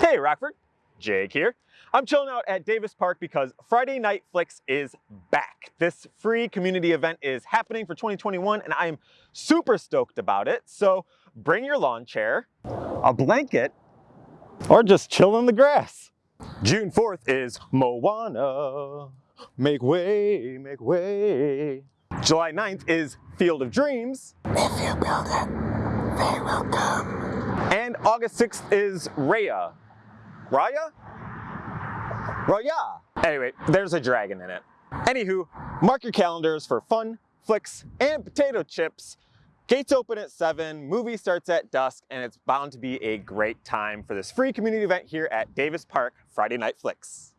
Hey Rockford, Jake here. I'm chilling out at Davis Park because Friday Night Flicks is back. This free community event is happening for 2021 and I am super stoked about it. So bring your lawn chair, a blanket, or just chill in the grass. June 4th is Moana. Make way, make way. July 9th is Field of Dreams. If you build it, they will come. August 6th is Raya. Raya? Raya. Anyway, there's a dragon in it. Anywho, mark your calendars for fun, flicks, and potato chips. Gates open at 7, movie starts at dusk, and it's bound to be a great time for this free community event here at Davis Park Friday Night Flicks.